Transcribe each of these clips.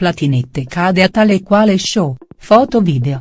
Platinette cade a tale e quale show, foto video.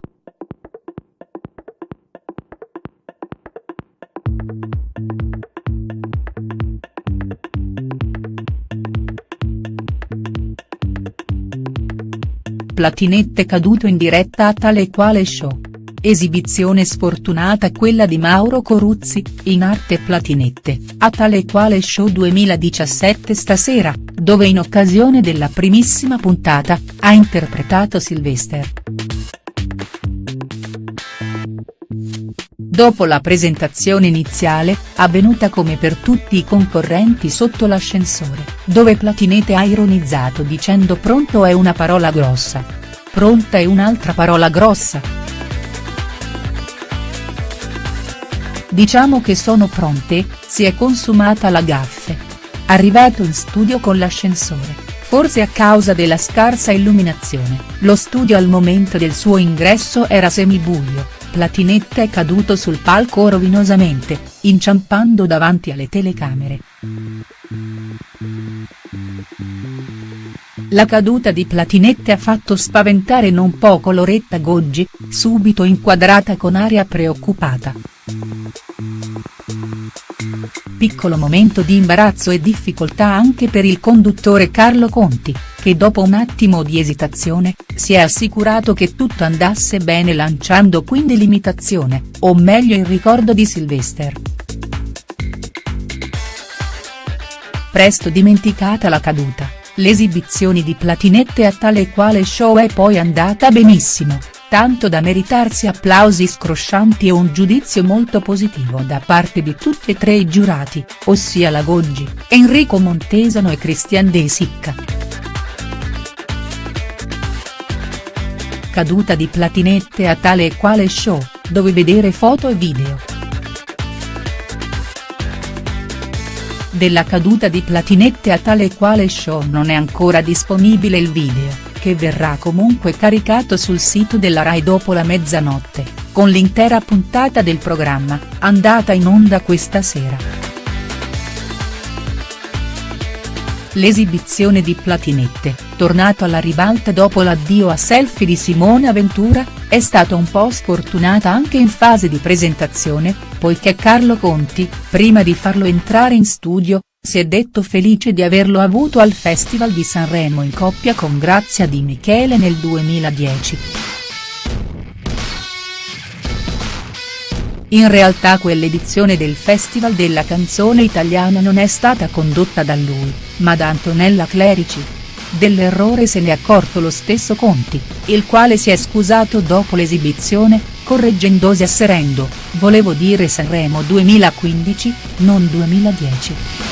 Platinette caduto in diretta a tale e quale show. Esibizione sfortunata quella di Mauro Coruzzi, in arte Platinette, a tale quale show 2017 stasera, dove in occasione della primissima puntata, ha interpretato Sylvester. Dopo la presentazione iniziale, avvenuta come per tutti i concorrenti sotto l'ascensore, dove Platinete ha ironizzato dicendo pronto è una parola grossa. Pronta è un'altra parola grossa. Diciamo che sono pronte, si è consumata la gaffe. Arrivato in studio con l'ascensore, forse a causa della scarsa illuminazione, lo studio al momento del suo ingresso era semibuio Platinetta è caduto sul palco rovinosamente, inciampando davanti alle telecamere. La caduta di Platinette ha fatto spaventare non poco Loretta Goggi, subito inquadrata con aria preoccupata. Piccolo momento di imbarazzo e difficoltà anche per il conduttore Carlo Conti, che dopo un attimo di esitazione, si è assicurato che tutto andasse bene lanciando quindi l'imitazione, o meglio il ricordo di Sylvester. Presto dimenticata la caduta, l'esibizione di Platinette a tale e quale show è poi andata benissimo, tanto da meritarsi applausi scroscianti e un giudizio molto positivo da parte di tutti e tre i giurati, ossia la Goggi, Enrico Montesano e Christian De Sicca. caduta di Platinette a tale e quale show, dove vedere foto e video. Della caduta di Platinette a tale e quale show non è ancora disponibile il video, che verrà comunque caricato sul sito della Rai dopo la mezzanotte, con l'intera puntata del programma, andata in onda questa sera. L'esibizione di Platinette, tornato alla ribalta dopo l'addio a selfie di Simone Aventura, è stata un po' sfortunata anche in fase di presentazione, poiché Carlo Conti, prima di farlo entrare in studio, si è detto felice di averlo avuto al Festival di Sanremo in coppia con Grazia Di Michele nel 2010. In realtà quell'edizione del Festival della canzone italiana non è stata condotta da lui, ma da Antonella Clerici. Dell'errore se ne è accorto lo stesso Conti, il quale si è scusato dopo l'esibizione, correggendosi asserendo, volevo dire Sanremo 2015, non 2010.